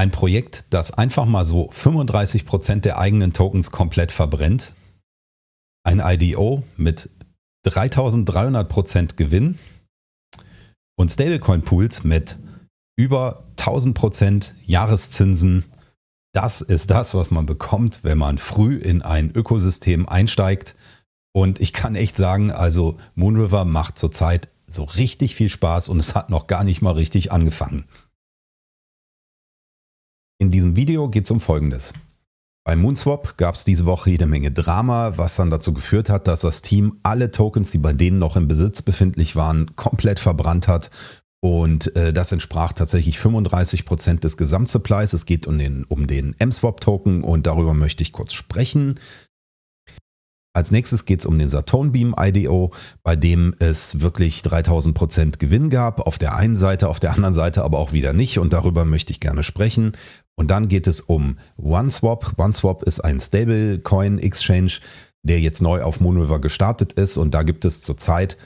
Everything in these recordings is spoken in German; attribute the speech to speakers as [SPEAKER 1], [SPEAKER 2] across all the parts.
[SPEAKER 1] Ein Projekt, das einfach mal so 35% der eigenen Tokens komplett verbrennt. Ein IDO mit 3300% Gewinn und Stablecoin-Pools mit über 1000% Jahreszinsen. Das ist das, was man bekommt, wenn man früh in ein Ökosystem einsteigt. Und ich kann echt sagen, also Moonriver macht zurzeit so richtig viel Spaß und es hat noch gar nicht mal richtig angefangen. In diesem Video geht es um Folgendes. Bei Moonswap gab es diese Woche jede Menge Drama, was dann dazu geführt hat, dass das Team alle Tokens, die bei denen noch im Besitz befindlich waren, komplett verbrannt hat. Und äh, das entsprach tatsächlich 35 Prozent des Gesamtsupplies. Es geht um den, um den M-Swap-Token und darüber möchte ich kurz sprechen. Als nächstes geht es um den Saturn Beam IDO, bei dem es wirklich 3000% Gewinn gab. Auf der einen Seite, auf der anderen Seite aber auch wieder nicht und darüber möchte ich gerne sprechen. Und dann geht es um OneSwap. OneSwap ist ein Stablecoin Exchange, der jetzt neu auf Moonriver gestartet ist und da gibt es zurzeit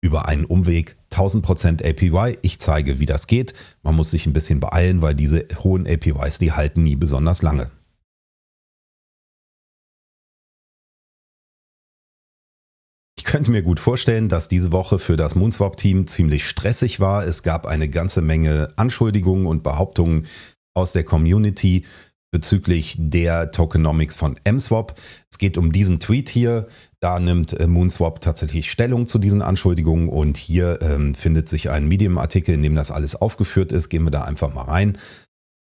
[SPEAKER 1] über einen Umweg 1000% APY. Ich zeige, wie das geht. Man muss sich ein bisschen beeilen, weil diese hohen APYs, die halten nie besonders lange. Könnte mir gut vorstellen, dass diese Woche für das Moonswap-Team ziemlich stressig war. Es gab eine ganze Menge Anschuldigungen und Behauptungen aus der Community bezüglich der Tokenomics von MSwap. Es geht um diesen Tweet hier. Da nimmt äh, Moonswap tatsächlich Stellung zu diesen Anschuldigungen und hier ähm, findet sich ein Medium-Artikel, in dem das alles aufgeführt ist. Gehen wir da einfach mal rein.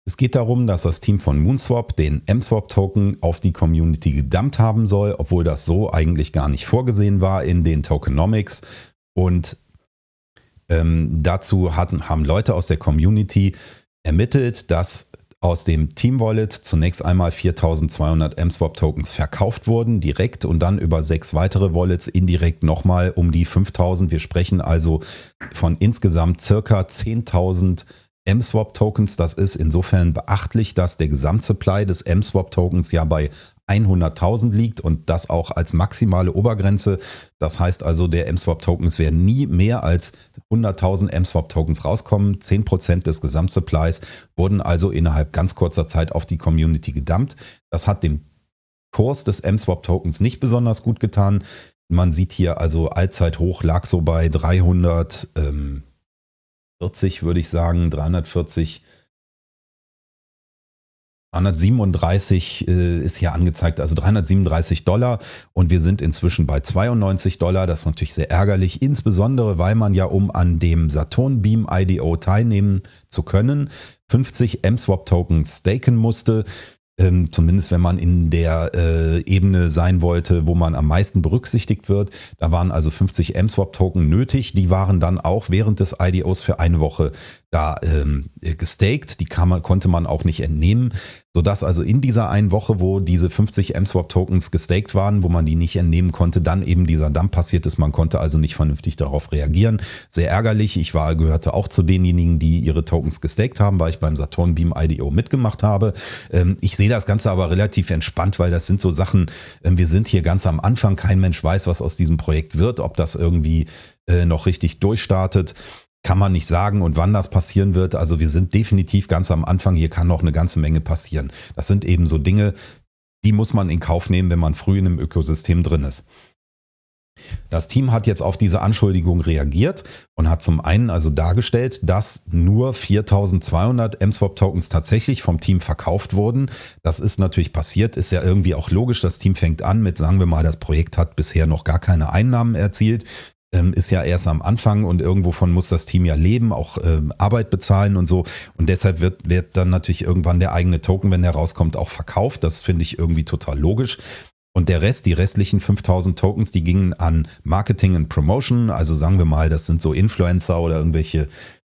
[SPEAKER 1] Es geht darum, dass das Team von Moonswap den MSwap-Token auf die Community gedumpt haben soll, obwohl das so eigentlich gar nicht vorgesehen war in den Tokenomics. Und ähm, dazu hatten, haben Leute aus der Community ermittelt, dass aus dem Team Wallet zunächst einmal 4200 MSwap Tokens verkauft wurden, direkt und dann über sechs weitere Wallets indirekt nochmal um die 5000. Wir sprechen also von insgesamt circa 10.000 M-Swap-Tokens. Das ist insofern beachtlich, dass der Gesamtsupply des M-Swap-Tokens ja bei 100.000 liegt und das auch als maximale Obergrenze. Das heißt also, der M-Swap-Tokens werden nie mehr als 100.000 M-Swap-Tokens rauskommen. 10% des Gesamtsupplies wurden also innerhalb ganz kurzer Zeit auf die Community gedumpt. Das hat dem Kurs des M-Swap-Tokens nicht besonders gut getan. Man sieht hier also Allzeithoch lag so bei 300, ähm, 40 würde ich sagen, 340, 337 äh, ist hier angezeigt, also 337 Dollar. Und wir sind inzwischen bei 92 Dollar. Das ist natürlich sehr ärgerlich, insbesondere weil man ja, um an dem Saturn Beam IDO teilnehmen zu können, 50 M-Swap Tokens staken musste ähm, zumindest wenn man in der äh, Ebene sein wollte, wo man am meisten berücksichtigt wird. Da waren also 50 M-Swap-Token nötig. Die waren dann auch während des IDOs für eine Woche da ähm, gestaked. Die man, konnte man auch nicht entnehmen, sodass also in dieser einen Woche, wo diese 50 M-Swap-Tokens gestaked waren, wo man die nicht entnehmen konnte, dann eben dieser Dump passiert ist. Man konnte also nicht vernünftig darauf reagieren. Sehr ärgerlich. Ich war, gehörte auch zu denjenigen, die ihre Tokens gestaked haben, weil ich beim Saturn Beam IDO mitgemacht habe. Ähm, ich sehe das Ganze aber relativ entspannt, weil das sind so Sachen, ähm, wir sind hier ganz am Anfang. Kein Mensch weiß, was aus diesem Projekt wird, ob das irgendwie äh, noch richtig durchstartet kann man nicht sagen und wann das passieren wird. Also wir sind definitiv ganz am Anfang. Hier kann noch eine ganze Menge passieren. Das sind eben so Dinge, die muss man in Kauf nehmen, wenn man früh in einem Ökosystem drin ist. Das Team hat jetzt auf diese Anschuldigung reagiert und hat zum einen also dargestellt, dass nur 4200 M-Swap-Tokens tatsächlich vom Team verkauft wurden. Das ist natürlich passiert, ist ja irgendwie auch logisch. Das Team fängt an mit, sagen wir mal, das Projekt hat bisher noch gar keine Einnahmen erzielt ähm, ist ja erst am Anfang und irgendwovon muss das Team ja leben, auch ähm, Arbeit bezahlen und so. Und deshalb wird, wird dann natürlich irgendwann der eigene Token, wenn der rauskommt, auch verkauft. Das finde ich irgendwie total logisch. Und der Rest, die restlichen 5000 Tokens, die gingen an Marketing und Promotion. Also sagen wir mal, das sind so Influencer oder irgendwelche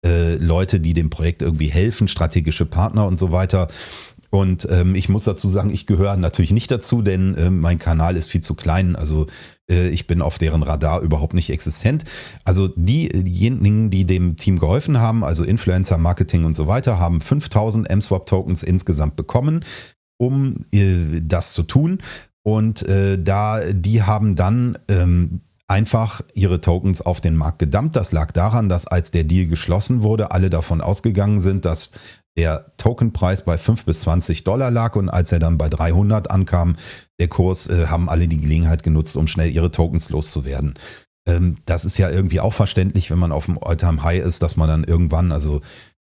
[SPEAKER 1] äh, Leute, die dem Projekt irgendwie helfen, strategische Partner und so weiter. Und ähm, ich muss dazu sagen, ich gehöre natürlich nicht dazu, denn äh, mein Kanal ist viel zu klein. Also äh, ich bin auf deren Radar überhaupt nicht existent. Also die, diejenigen, die dem Team geholfen haben, also Influencer, Marketing und so weiter, haben 5000 M-Swap-Tokens insgesamt bekommen, um äh, das zu tun. Und äh, da, die haben dann ähm, einfach ihre Tokens auf den Markt gedumpt. Das lag daran, dass als der Deal geschlossen wurde, alle davon ausgegangen sind, dass der Tokenpreis bei 5 bis 20 Dollar lag und als er dann bei 300 ankam, der Kurs, äh, haben alle die Gelegenheit genutzt, um schnell ihre Tokens loszuwerden. Ähm, das ist ja irgendwie auch verständlich, wenn man auf dem Alltime High ist, dass man dann irgendwann, also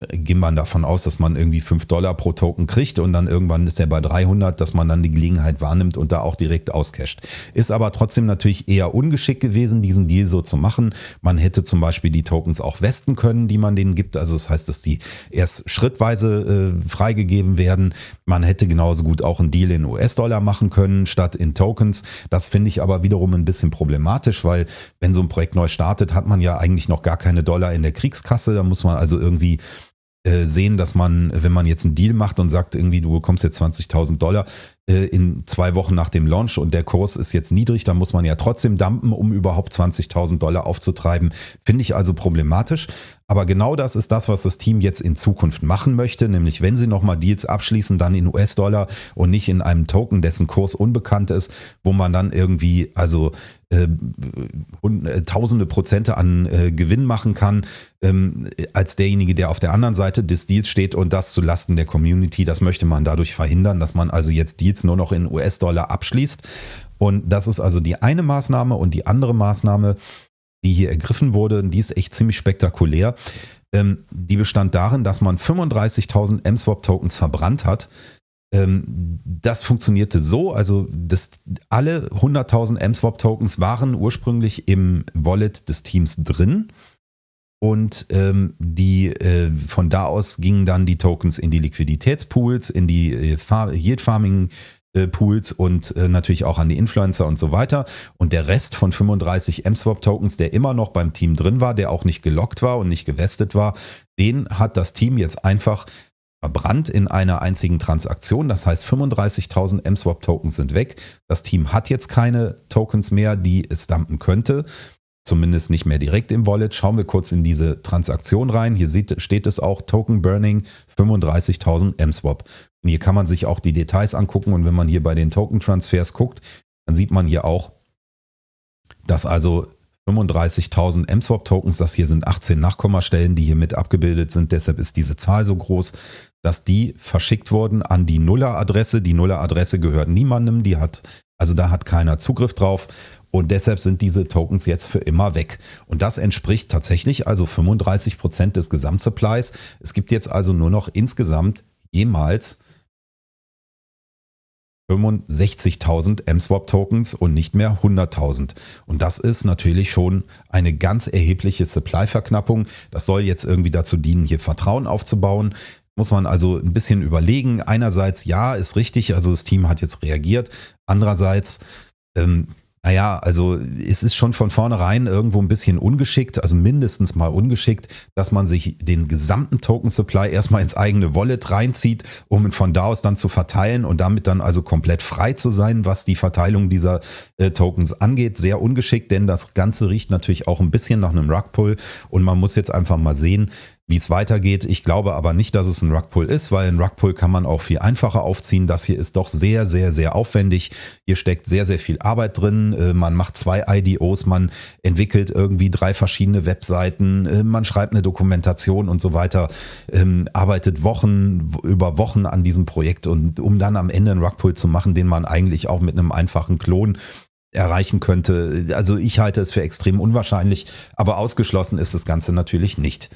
[SPEAKER 1] ging man davon aus, dass man irgendwie 5 Dollar pro Token kriegt und dann irgendwann ist er bei 300, dass man dann die Gelegenheit wahrnimmt und da auch direkt auscasht. Ist aber trotzdem natürlich eher ungeschickt gewesen, diesen Deal so zu machen. Man hätte zum Beispiel die Tokens auch westen können, die man denen gibt. Also das heißt, dass die erst schrittweise äh, freigegeben werden. Man hätte genauso gut auch einen Deal in US-Dollar machen können, statt in Tokens. Das finde ich aber wiederum ein bisschen problematisch, weil wenn so ein Projekt neu startet, hat man ja eigentlich noch gar keine Dollar in der Kriegskasse. Da muss man also irgendwie äh, sehen, dass man, wenn man jetzt einen Deal macht und sagt, irgendwie du bekommst jetzt 20.000 Dollar äh, in zwei Wochen nach dem Launch und der Kurs ist jetzt niedrig, dann muss man ja trotzdem dumpen, um überhaupt 20.000 Dollar aufzutreiben. Finde ich also problematisch. Aber genau das ist das, was das Team jetzt in Zukunft machen möchte, nämlich wenn sie nochmal Deals abschließen, dann in US-Dollar und nicht in einem Token, dessen Kurs unbekannt ist, wo man dann irgendwie also äh, äh, tausende Prozente an äh, Gewinn machen kann, ähm, als derjenige, der auf der anderen Seite des Deals steht und das zu Lasten der Community. Das möchte man dadurch verhindern, dass man also jetzt Deals nur noch in US-Dollar abschließt. Und das ist also die eine Maßnahme und die andere Maßnahme, die hier ergriffen wurde, die ist echt ziemlich spektakulär. Ähm, die bestand darin, dass man 35.000 M-Swap-Tokens verbrannt hat. Ähm, das funktionierte so, also das, alle 100.000 M-Swap-Tokens waren ursprünglich im Wallet des Teams drin. Und ähm, die, äh, von da aus gingen dann die Tokens in die Liquiditätspools, in die äh, Yield Farming äh, Pools und äh, natürlich auch an die Influencer und so weiter. Und der Rest von 35 M-Swap-Tokens, der immer noch beim Team drin war, der auch nicht gelockt war und nicht gewestet war, den hat das Team jetzt einfach verbrannt in einer einzigen Transaktion. Das heißt, 35.000 M-Swap-Tokens sind weg. Das Team hat jetzt keine Tokens mehr, die es dumpen könnte. Zumindest nicht mehr direkt im Wallet. Schauen wir kurz in diese Transaktion rein. Hier sieht, steht es auch Token Burning 35.000 M-Swap. Und hier kann man sich auch die Details angucken und wenn man hier bei den Token-Transfers guckt, dann sieht man hier auch, dass also 35.000 M-Swap-Tokens, das hier sind 18 Nachkommastellen, die hier mit abgebildet sind, deshalb ist diese Zahl so groß, dass die verschickt wurden an die Nuller-Adresse. Die Nuller-Adresse gehört niemandem, die hat, also da hat keiner Zugriff drauf und deshalb sind diese Tokens jetzt für immer weg. Und das entspricht tatsächlich also 35 Prozent des Gesamtsupplies. Es gibt jetzt also nur noch insgesamt jemals 65.000 M-Swap-Tokens und nicht mehr 100.000. Und das ist natürlich schon eine ganz erhebliche Supply-Verknappung. Das soll jetzt irgendwie dazu dienen, hier Vertrauen aufzubauen. Muss man also ein bisschen überlegen. Einerseits, ja, ist richtig, also das Team hat jetzt reagiert. Andererseits, ähm, naja, also es ist schon von vornherein irgendwo ein bisschen ungeschickt, also mindestens mal ungeschickt, dass man sich den gesamten Token Supply erstmal ins eigene Wallet reinzieht, um ihn von da aus dann zu verteilen und damit dann also komplett frei zu sein, was die Verteilung dieser äh, Tokens angeht. Sehr ungeschickt, denn das Ganze riecht natürlich auch ein bisschen nach einem Rugpull und man muss jetzt einfach mal sehen, wie es weitergeht. Ich glaube aber nicht, dass es ein Rugpull ist, weil ein Rugpull kann man auch viel einfacher aufziehen. Das hier ist doch sehr, sehr, sehr aufwendig. Hier steckt sehr, sehr viel Arbeit drin. Äh, man macht zwei IDOs, man entwickelt irgendwie drei verschiedene Webseiten, äh, man schreibt eine Dokumentation und so weiter, ähm, arbeitet Wochen über Wochen an diesem Projekt und um dann am Ende einen Rugpull zu machen, den man eigentlich auch mit einem einfachen Klon erreichen könnte. Also ich halte es für extrem unwahrscheinlich, aber ausgeschlossen ist das Ganze natürlich nicht.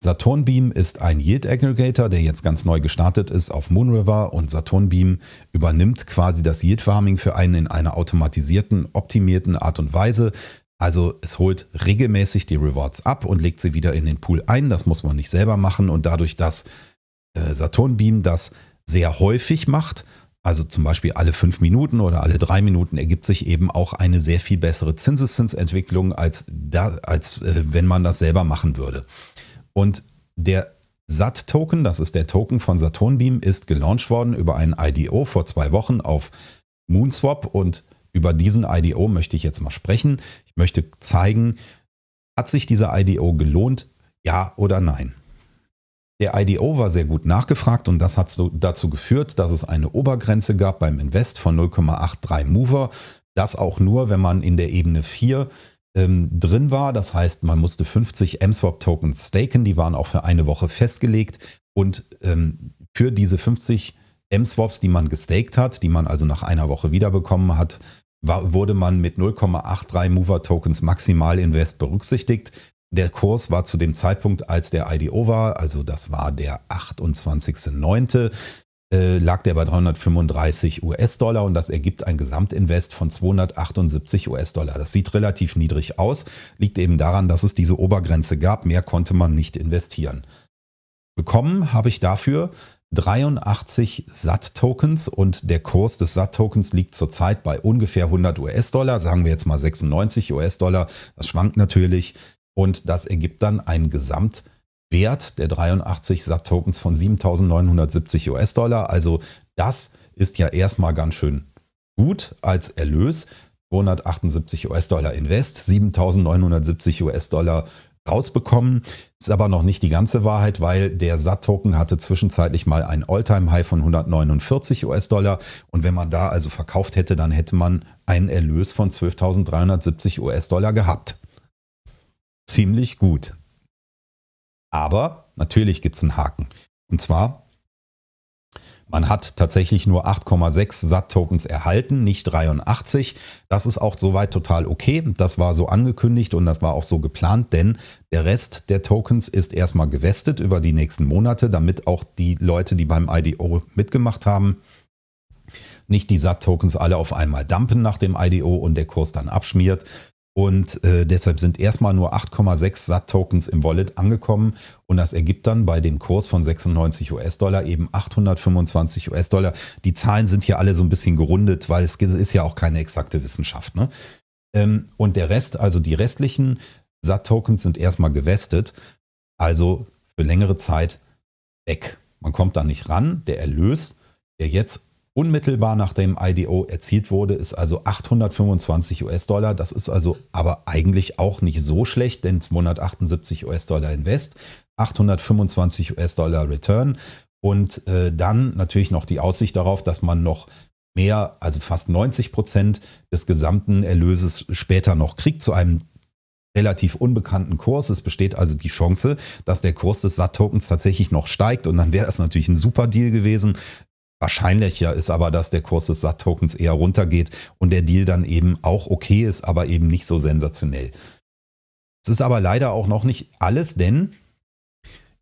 [SPEAKER 1] Saturnbeam ist ein Yield Aggregator, der jetzt ganz neu gestartet ist auf Moonriver und Saturnbeam übernimmt quasi das Yield Farming für einen in einer automatisierten, optimierten Art und Weise. Also es holt regelmäßig die Rewards ab und legt sie wieder in den Pool ein. Das muss man nicht selber machen und dadurch, dass äh, Saturnbeam das sehr häufig macht, also zum Beispiel alle fünf Minuten oder alle drei Minuten ergibt sich eben auch eine sehr viel bessere Zinseszinsentwicklung, als, da, als äh, wenn man das selber machen würde. Und der SAT-Token, das ist der Token von Saturnbeam, ist gelauncht worden über einen IDO vor zwei Wochen auf Moonswap und über diesen IDO möchte ich jetzt mal sprechen. Ich möchte zeigen, hat sich dieser IDO gelohnt, ja oder nein? Der IDO war sehr gut nachgefragt und das hat dazu geführt, dass es eine Obergrenze gab beim Invest von 0,83 Mover. Das auch nur, wenn man in der Ebene 4 ähm, drin war. Das heißt, man musste 50 MSwap-Tokens staken, die waren auch für eine Woche festgelegt. Und ähm, für diese 50 M-Swaps, die man gestaked hat, die man also nach einer Woche wiederbekommen hat, war, wurde man mit 0,83 Mover-Tokens maximal Invest berücksichtigt. Der Kurs war zu dem Zeitpunkt, als der IDO war, also das war der 28.09., äh, lag der bei 335 US-Dollar und das ergibt ein Gesamtinvest von 278 US-Dollar. Das sieht relativ niedrig aus, liegt eben daran, dass es diese Obergrenze gab. Mehr konnte man nicht investieren. Bekommen habe ich dafür 83 SAT-Tokens und der Kurs des SAT-Tokens liegt zurzeit bei ungefähr 100 US-Dollar, sagen wir jetzt mal 96 US-Dollar. Das schwankt natürlich und das ergibt dann einen Gesamtwert der 83 SAT-Tokens von 7.970 US-Dollar. Also das ist ja erstmal ganz schön gut als Erlös. 278 US-Dollar Invest, 7.970 US-Dollar rausbekommen. Ist aber noch nicht die ganze Wahrheit, weil der SAT-Token hatte zwischenzeitlich mal ein All-Time-High von 149 US-Dollar. Und wenn man da also verkauft hätte, dann hätte man einen Erlös von 12.370 US-Dollar gehabt. Ziemlich gut. Aber natürlich gibt es einen Haken. Und zwar man hat tatsächlich nur 8,6 SAT-Tokens erhalten, nicht 83. Das ist auch soweit total okay. Das war so angekündigt und das war auch so geplant, denn der Rest der Tokens ist erstmal gewestet über die nächsten Monate, damit auch die Leute, die beim IDO mitgemacht haben, nicht die SAT-Tokens alle auf einmal dumpen nach dem IDO und der Kurs dann abschmiert, und äh, deshalb sind erstmal nur 8,6 SAT-Tokens im Wallet angekommen. Und das ergibt dann bei dem Kurs von 96 US-Dollar eben 825 US-Dollar. Die Zahlen sind hier alle so ein bisschen gerundet, weil es ist ja auch keine exakte Wissenschaft. Ne? Ähm, und der Rest, also die restlichen SAT-Tokens sind erstmal gewestet. Also für längere Zeit weg. Man kommt da nicht ran. Der Erlös, der jetzt unmittelbar nach dem IDO erzielt wurde, ist also 825 US-Dollar. Das ist also aber eigentlich auch nicht so schlecht, denn 278 US-Dollar Invest, 825 US-Dollar Return und äh, dann natürlich noch die Aussicht darauf, dass man noch mehr, also fast 90 Prozent des gesamten Erlöses später noch kriegt zu einem relativ unbekannten Kurs. Es besteht also die Chance, dass der Kurs des SAT-Tokens tatsächlich noch steigt und dann wäre das natürlich ein super Deal gewesen. Wahrscheinlicher ist aber, dass der Kurs des SAT-Tokens eher runtergeht und der Deal dann eben auch okay ist, aber eben nicht so sensationell. Es ist aber leider auch noch nicht alles, denn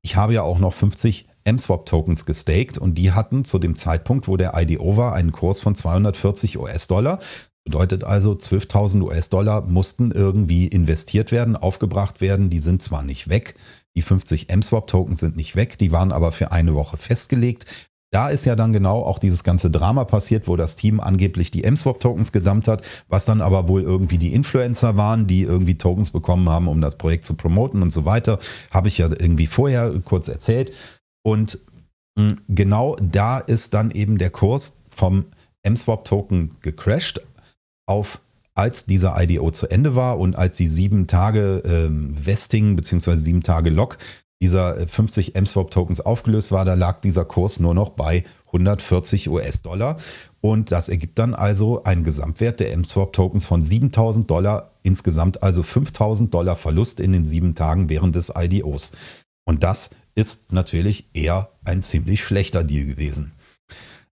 [SPEAKER 1] ich habe ja auch noch 50 M-Swap-Tokens gestaked und die hatten zu dem Zeitpunkt, wo der IDO war, einen Kurs von 240 US-Dollar. Bedeutet also, 12.000 US-Dollar mussten irgendwie investiert werden, aufgebracht werden. Die sind zwar nicht weg, die 50 M-Swap-Tokens sind nicht weg, die waren aber für eine Woche festgelegt. Da ist ja dann genau auch dieses ganze Drama passiert, wo das Team angeblich die M-Swap-Tokens gedumpt hat, was dann aber wohl irgendwie die Influencer waren, die irgendwie Tokens bekommen haben, um das Projekt zu promoten und so weiter. Habe ich ja irgendwie vorher kurz erzählt. Und hm, genau da ist dann eben der Kurs vom M-Swap-Token gecrashed auf als dieser IDO zu Ende war und als die sieben Tage ähm, Vesting bzw. sieben Tage Lock dieser 50 M-Swap Tokens aufgelöst war, da lag dieser Kurs nur noch bei 140 US-Dollar. Und das ergibt dann also einen Gesamtwert der M-Swap Tokens von 7000 Dollar, insgesamt also 5000 Dollar Verlust in den sieben Tagen während des IDOs. Und das ist natürlich eher ein ziemlich schlechter Deal gewesen.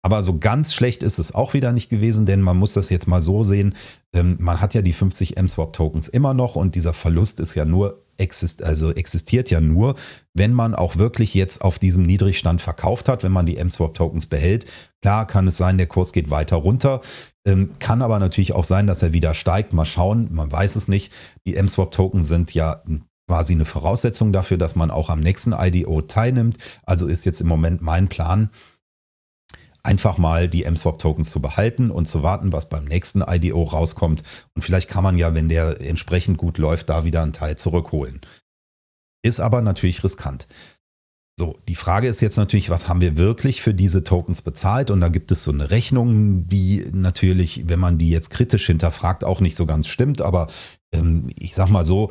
[SPEAKER 1] Aber so ganz schlecht ist es auch wieder nicht gewesen, denn man muss das jetzt mal so sehen. Ähm, man hat ja die 50 M-Swap Tokens immer noch und dieser Verlust ist ja nur exist also existiert ja nur, wenn man auch wirklich jetzt auf diesem Niedrigstand verkauft hat, wenn man die M-Swap-Tokens behält. Klar kann es sein, der Kurs geht weiter runter, ähm, kann aber natürlich auch sein, dass er wieder steigt. Mal schauen, man weiß es nicht. Die M-Swap-Token sind ja quasi eine Voraussetzung dafür, dass man auch am nächsten IDO teilnimmt. Also ist jetzt im Moment mein Plan, einfach mal die M-Swap-Tokens zu behalten und zu warten, was beim nächsten IDO rauskommt. Und vielleicht kann man ja, wenn der entsprechend gut läuft, da wieder einen Teil zurückholen. Ist aber natürlich riskant. So, die Frage ist jetzt natürlich, was haben wir wirklich für diese Tokens bezahlt? Und da gibt es so eine Rechnung, die natürlich, wenn man die jetzt kritisch hinterfragt, auch nicht so ganz stimmt. Aber ähm, ich sag mal so,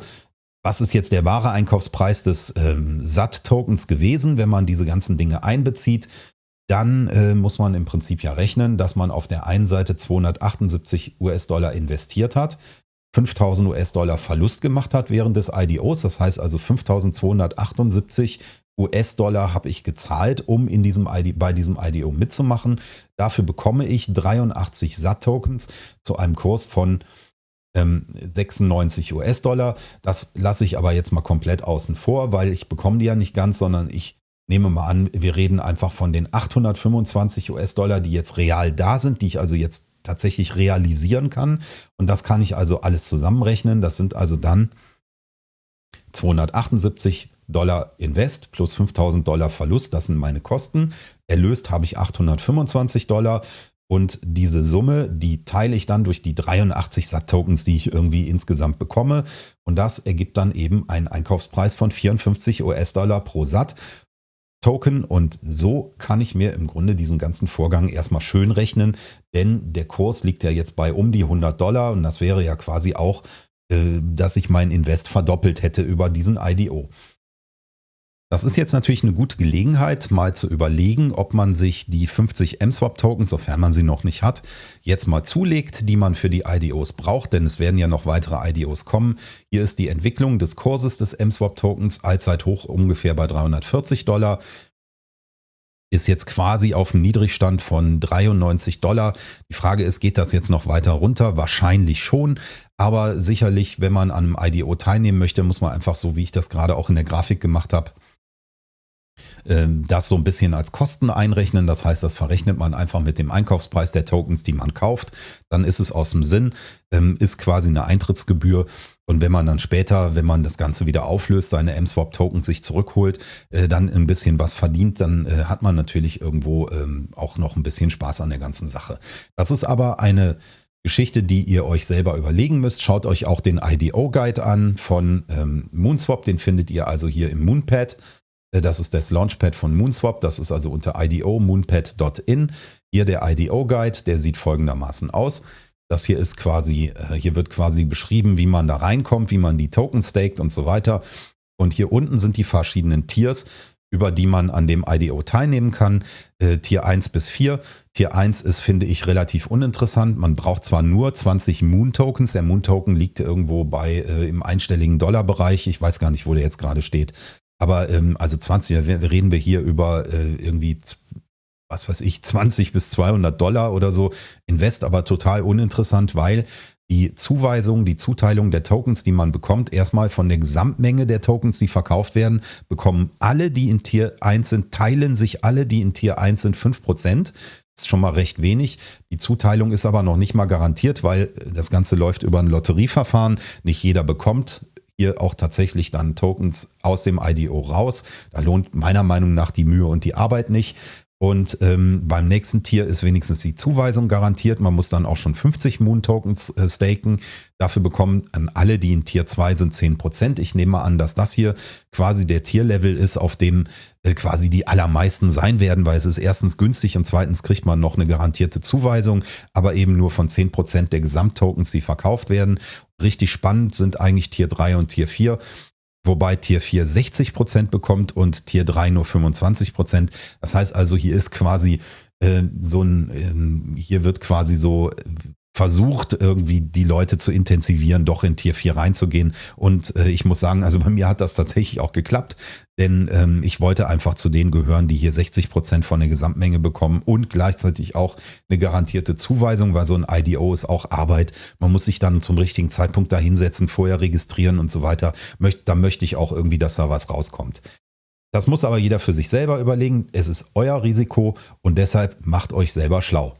[SPEAKER 1] was ist jetzt der wahre Einkaufspreis des ähm, SAT-Tokens gewesen, wenn man diese ganzen Dinge einbezieht? Dann äh, muss man im Prinzip ja rechnen, dass man auf der einen Seite 278 US-Dollar investiert hat. 5000 US-Dollar Verlust gemacht hat während des IDOs. Das heißt also 5278 US-Dollar habe ich gezahlt, um in diesem ID, bei diesem IDO mitzumachen. Dafür bekomme ich 83 SAT-Tokens zu einem Kurs von 96 ähm, US-Dollar. Das lasse ich aber jetzt mal komplett außen vor, weil ich bekomme die ja nicht ganz, sondern ich nehme mal an, wir reden einfach von den 825 US-Dollar, die jetzt real da sind, die ich also jetzt tatsächlich realisieren kann. Und das kann ich also alles zusammenrechnen. Das sind also dann 278 Dollar Invest plus 5000 Dollar Verlust. Das sind meine Kosten. Erlöst habe ich 825 Dollar. Und diese Summe, die teile ich dann durch die 83 SAT-Tokens, die ich irgendwie insgesamt bekomme. Und das ergibt dann eben einen Einkaufspreis von 54 US-Dollar pro SAT. Token und so kann ich mir im Grunde diesen ganzen Vorgang erstmal schön rechnen, denn der Kurs liegt ja jetzt bei um die 100 Dollar und das wäre ja quasi auch, äh, dass ich mein Invest verdoppelt hätte über diesen IDO. Das ist jetzt natürlich eine gute Gelegenheit, mal zu überlegen, ob man sich die 50 MSwap-Tokens, sofern man sie noch nicht hat, jetzt mal zulegt, die man für die IDOs braucht, denn es werden ja noch weitere IDOs kommen. Hier ist die Entwicklung des Kurses des MSwap-Tokens, allzeit hoch ungefähr bei 340 Dollar ist jetzt quasi auf dem Niedrigstand von 93 Dollar. Die Frage ist, geht das jetzt noch weiter runter? Wahrscheinlich schon. Aber sicherlich, wenn man an einem IDO teilnehmen möchte, muss man einfach so, wie ich das gerade auch in der Grafik gemacht habe, das so ein bisschen als Kosten einrechnen. Das heißt, das verrechnet man einfach mit dem Einkaufspreis der Tokens, die man kauft. Dann ist es aus dem Sinn, ähm, ist quasi eine Eintrittsgebühr. Und wenn man dann später, wenn man das Ganze wieder auflöst, seine MSwap-Tokens sich zurückholt, äh, dann ein bisschen was verdient, dann äh, hat man natürlich irgendwo ähm, auch noch ein bisschen Spaß an der ganzen Sache. Das ist aber eine Geschichte, die ihr euch selber überlegen müsst. Schaut euch auch den IDO-Guide an von Moonswap. Den findet ihr also hier im Moonpad. Äh, das ist das Launchpad von Moonswap. Das ist also unter IDO moonpad.in. Hier der IDO-Guide, der sieht folgendermaßen aus. Das hier ist quasi, äh, hier wird quasi beschrieben, wie man da reinkommt, wie man die Token staked und so weiter. Und hier unten sind die verschiedenen Tiers, über die man an dem IDO teilnehmen kann. Äh, Tier 1 bis 4. Tier 1 ist, finde ich, relativ uninteressant. Man braucht zwar nur 20 Moon-Tokens. Der Moon-Token liegt irgendwo bei äh, im einstelligen Dollarbereich. Ich weiß gar nicht, wo der jetzt gerade steht. Aber ähm, also 20, reden wir hier über äh, irgendwie, was weiß ich, 20 bis 200 Dollar oder so. Invest aber total uninteressant, weil die Zuweisung, die Zuteilung der Tokens, die man bekommt, erstmal von der Gesamtmenge der Tokens, die verkauft werden, bekommen alle, die in Tier 1 sind, teilen sich alle, die in Tier 1 sind, 5%. Das ist schon mal recht wenig. Die Zuteilung ist aber noch nicht mal garantiert, weil das Ganze läuft über ein Lotterieverfahren. Nicht jeder bekommt hier auch tatsächlich dann Tokens aus dem IDO raus. Da lohnt meiner Meinung nach die Mühe und die Arbeit nicht. Und ähm, beim nächsten Tier ist wenigstens die Zuweisung garantiert. Man muss dann auch schon 50 Moon Tokens äh, staken. Dafür bekommen an alle, die in Tier 2 sind, 10%. Ich nehme an, dass das hier quasi der Tierlevel ist, auf dem äh, quasi die allermeisten sein werden, weil es ist erstens günstig und zweitens kriegt man noch eine garantierte Zuweisung, aber eben nur von 10% der Gesamttokens, die verkauft werden. Richtig spannend sind eigentlich Tier 3 und Tier 4 wobei Tier 4 60% bekommt und Tier 3 nur 25%. Das heißt also, hier ist quasi äh, so ein, äh, hier wird quasi so versucht, irgendwie die Leute zu intensivieren, doch in Tier 4 reinzugehen. Und äh, ich muss sagen, also bei mir hat das tatsächlich auch geklappt, denn ähm, ich wollte einfach zu denen gehören, die hier 60 Prozent von der Gesamtmenge bekommen und gleichzeitig auch eine garantierte Zuweisung, weil so ein IDO ist auch Arbeit. Man muss sich dann zum richtigen Zeitpunkt da hinsetzen, vorher registrieren und so weiter. Möcht, da möchte ich auch irgendwie, dass da was rauskommt. Das muss aber jeder für sich selber überlegen. Es ist euer Risiko und deshalb macht euch selber schlau.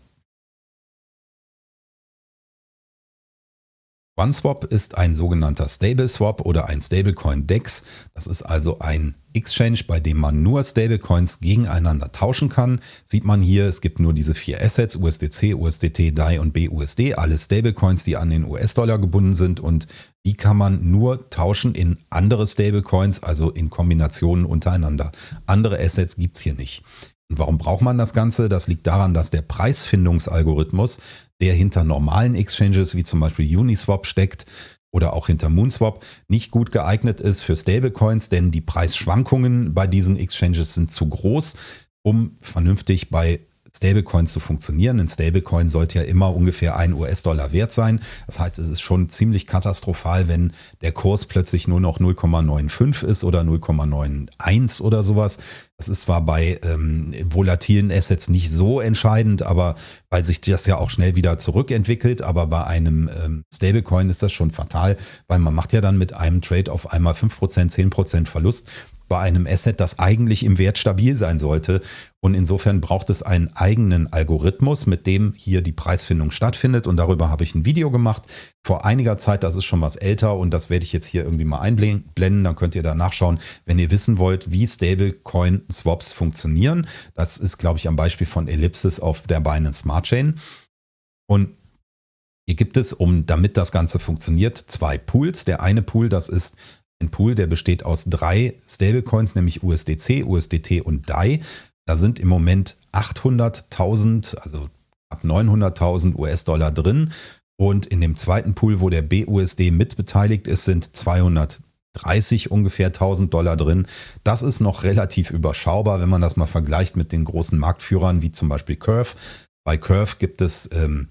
[SPEAKER 1] OneSwap ist ein sogenannter Stable Swap oder ein Stablecoin DEX. Das ist also ein Exchange, bei dem man nur Stablecoins gegeneinander tauschen kann. Sieht man hier, es gibt nur diese vier Assets, USDC, USDT, DAI und BUSD, alle Stablecoins, die an den US-Dollar gebunden sind und die kann man nur tauschen in andere Stablecoins, also in Kombinationen untereinander. Andere Assets gibt es hier nicht. Und warum braucht man das Ganze? Das liegt daran, dass der Preisfindungsalgorithmus, der hinter normalen Exchanges wie zum Beispiel Uniswap steckt oder auch hinter Moonswap, nicht gut geeignet ist für Stablecoins, denn die Preisschwankungen bei diesen Exchanges sind zu groß, um vernünftig bei Stablecoins zu funktionieren. Ein Stablecoin sollte ja immer ungefähr ein US-Dollar wert sein. Das heißt, es ist schon ziemlich katastrophal, wenn der Kurs plötzlich nur noch 0,95 ist oder 0,91 oder sowas. Das ist zwar bei ähm, volatilen Assets nicht so entscheidend, aber weil sich das ja auch schnell wieder zurückentwickelt. Aber bei einem ähm, Stablecoin ist das schon fatal, weil man macht ja dann mit einem Trade auf einmal 5%, 10% Verlust bei einem Asset, das eigentlich im Wert stabil sein sollte. Und insofern braucht es einen eigenen Algorithmus, mit dem hier die Preisfindung stattfindet. Und darüber habe ich ein Video gemacht vor einiger Zeit. Das ist schon was älter und das werde ich jetzt hier irgendwie mal einblenden. Dann könnt ihr da nachschauen, wenn ihr wissen wollt, wie Stablecoin-Swaps funktionieren. Das ist, glaube ich, am Beispiel von Ellipsis auf der Binance Smart Chain. Und hier gibt es, um damit das Ganze funktioniert, zwei Pools. Der eine Pool, das ist ein Pool, der besteht aus drei Stablecoins, nämlich USDC, USDT und DAI. Da sind im Moment 800.000, also ab 900.000 US-Dollar drin. Und in dem zweiten Pool, wo der BUSD mitbeteiligt ist, sind 230 ungefähr 1000 Dollar drin. Das ist noch relativ überschaubar, wenn man das mal vergleicht mit den großen Marktführern wie zum Beispiel Curve. Bei Curve gibt es, ähm,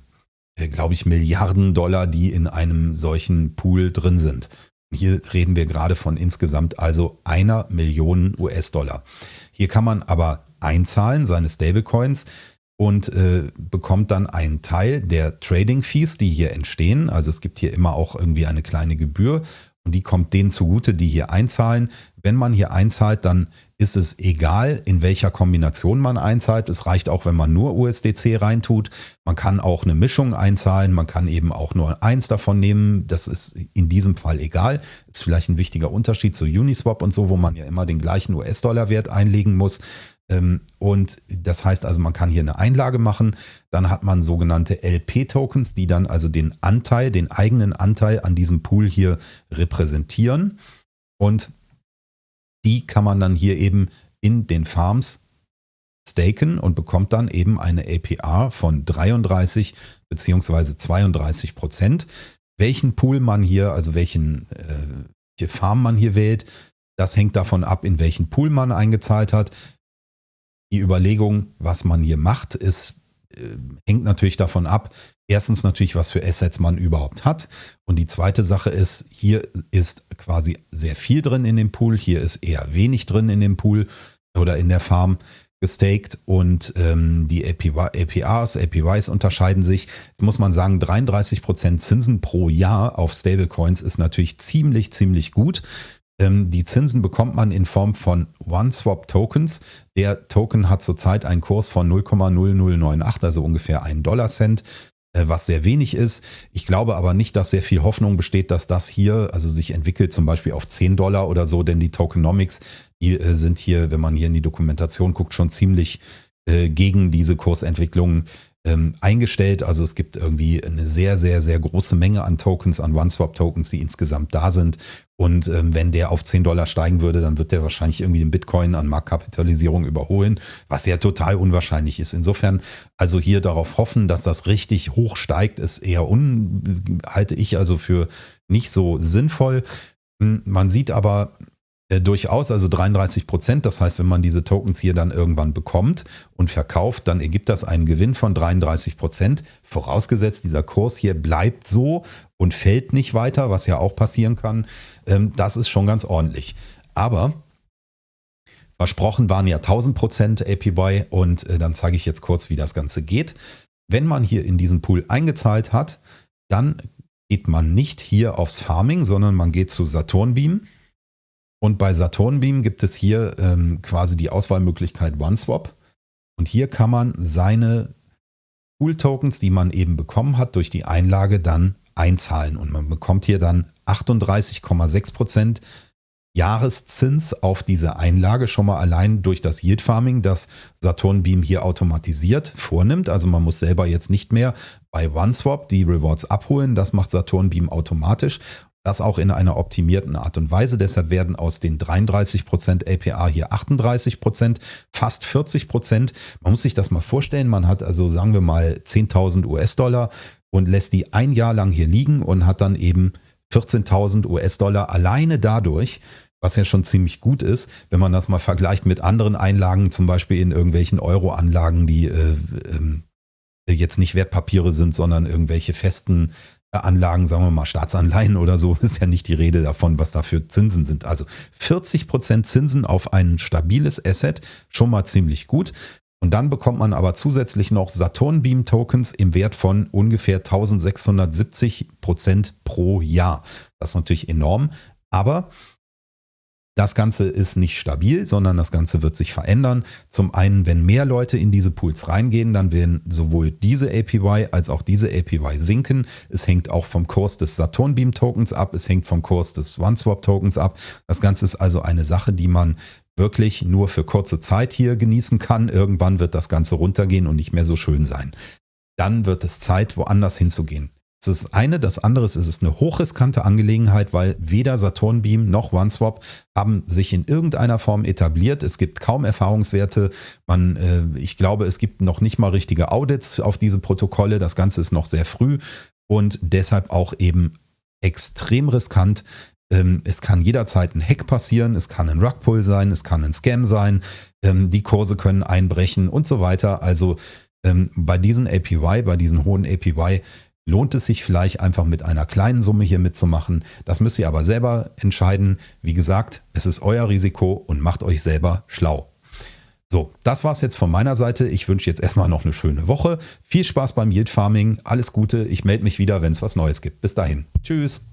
[SPEAKER 1] äh, glaube ich, Milliarden Dollar, die in einem solchen Pool drin sind. Hier reden wir gerade von insgesamt also einer Million US-Dollar. Hier kann man aber einzahlen, seine Stablecoins, und äh, bekommt dann einen Teil der Trading Fees, die hier entstehen. Also es gibt hier immer auch irgendwie eine kleine Gebühr und die kommt denen zugute, die hier einzahlen. Wenn man hier einzahlt, dann ist es egal, in welcher Kombination man einzahlt. Es reicht auch, wenn man nur USDC reintut. Man kann auch eine Mischung einzahlen. Man kann eben auch nur eins davon nehmen. Das ist in diesem Fall egal. Ist vielleicht ein wichtiger Unterschied zu Uniswap und so, wo man ja immer den gleichen US-Dollar-Wert einlegen muss. Ähm, und das heißt also, man kann hier eine Einlage machen. Dann hat man sogenannte LP-Tokens, die dann also den Anteil, den eigenen Anteil an diesem Pool hier repräsentieren. Und die kann man dann hier eben in den Farms staken und bekommt dann eben eine APR von 33 bzw. 32 Prozent. Welchen Pool man hier, also welchen, äh, welche Farm man hier wählt, das hängt davon ab, in welchen Pool man eingezahlt hat. Die Überlegung, was man hier macht, ist, äh, hängt natürlich davon ab, erstens natürlich, was für Assets man überhaupt hat. Und die zweite Sache ist, hier ist quasi sehr viel drin in dem Pool, hier ist eher wenig drin in dem Pool oder in der Farm gestaked und ähm, die APRs, APYs unterscheiden sich. Jetzt muss man sagen, 33% Zinsen pro Jahr auf Stablecoins ist natürlich ziemlich, ziemlich gut. Ähm, die Zinsen bekommt man in Form von OneSwap-Tokens. Der Token hat zurzeit einen Kurs von 0,0098, also ungefähr einen Dollar Cent. Äh, was sehr wenig ist. Ich glaube aber nicht, dass sehr viel Hoffnung besteht, dass das hier also sich entwickelt, zum Beispiel auf 10 Dollar oder so, denn die Tokenomics, die äh, sind hier, wenn man hier in die Dokumentation guckt, schon ziemlich äh, gegen diese Kursentwicklung ähm, eingestellt. Also es gibt irgendwie eine sehr, sehr, sehr große Menge an Tokens, an OneSwap-Tokens, die insgesamt da sind. Und ähm, wenn der auf 10 Dollar steigen würde, dann wird der wahrscheinlich irgendwie den Bitcoin an Marktkapitalisierung überholen, was ja total unwahrscheinlich ist. Insofern also hier darauf hoffen, dass das richtig hoch steigt, ist eher un, halte ich also für nicht so sinnvoll. Hm, man sieht aber äh, durchaus, also 33 Prozent. Das heißt, wenn man diese Tokens hier dann irgendwann bekommt und verkauft, dann ergibt das einen Gewinn von 33 Prozent. Vorausgesetzt, dieser Kurs hier bleibt so und fällt nicht weiter, was ja auch passieren kann. Ähm, das ist schon ganz ordentlich. Aber versprochen waren ja 1000 Prozent APY und äh, dann zeige ich jetzt kurz, wie das Ganze geht. Wenn man hier in diesen Pool eingezahlt hat, dann geht man nicht hier aufs Farming, sondern man geht zu Saturnbeam und bei Saturnbeam gibt es hier ähm, quasi die Auswahlmöglichkeit OneSwap. Und hier kann man seine Pool-Tokens, die man eben bekommen hat, durch die Einlage dann einzahlen. Und man bekommt hier dann 38,6% Jahreszins auf diese Einlage schon mal allein durch das Yield Farming, das Saturnbeam hier automatisiert vornimmt. Also man muss selber jetzt nicht mehr bei OneSwap die Rewards abholen. Das macht Saturnbeam automatisch. Das auch in einer optimierten Art und Weise. Deshalb werden aus den 33% APR hier 38%, fast 40%. Man muss sich das mal vorstellen. Man hat also, sagen wir mal, 10.000 US-Dollar und lässt die ein Jahr lang hier liegen und hat dann eben 14.000 US-Dollar alleine dadurch, was ja schon ziemlich gut ist, wenn man das mal vergleicht mit anderen Einlagen, zum Beispiel in irgendwelchen Euro-Anlagen, die äh, äh, jetzt nicht Wertpapiere sind, sondern irgendwelche festen Anlagen, sagen wir mal Staatsanleihen oder so, ist ja nicht die Rede davon, was da für Zinsen sind. Also 40% Zinsen auf ein stabiles Asset, schon mal ziemlich gut. Und dann bekommt man aber zusätzlich noch Saturn Beam Tokens im Wert von ungefähr 1670% pro Jahr. Das ist natürlich enorm, aber das Ganze ist nicht stabil, sondern das Ganze wird sich verändern. Zum einen, wenn mehr Leute in diese Pools reingehen, dann werden sowohl diese APY als auch diese APY sinken. Es hängt auch vom Kurs des Saturn Beam Tokens ab, es hängt vom Kurs des OneSwap Tokens ab. Das Ganze ist also eine Sache, die man wirklich nur für kurze Zeit hier genießen kann. Irgendwann wird das Ganze runtergehen und nicht mehr so schön sein. Dann wird es Zeit, woanders hinzugehen. Das ist eine. Das andere ist, es ist eine hochriskante Angelegenheit, weil weder Saturn Beam noch OneSwap haben sich in irgendeiner Form etabliert. Es gibt kaum Erfahrungswerte. Man, äh, ich glaube, es gibt noch nicht mal richtige Audits auf diese Protokolle. Das Ganze ist noch sehr früh und deshalb auch eben extrem riskant. Ähm, es kann jederzeit ein Hack passieren, es kann ein Rugpull sein, es kann ein Scam sein, ähm, die Kurse können einbrechen und so weiter. Also ähm, bei diesen APY, bei diesen hohen APY lohnt es sich vielleicht einfach mit einer kleinen Summe hier mitzumachen. Das müsst ihr aber selber entscheiden. Wie gesagt, es ist euer Risiko und macht euch selber schlau. So, das war's jetzt von meiner Seite. Ich wünsche jetzt erstmal noch eine schöne Woche. Viel Spaß beim Yield Farming. Alles Gute. Ich melde mich wieder, wenn es was Neues gibt. Bis dahin. Tschüss.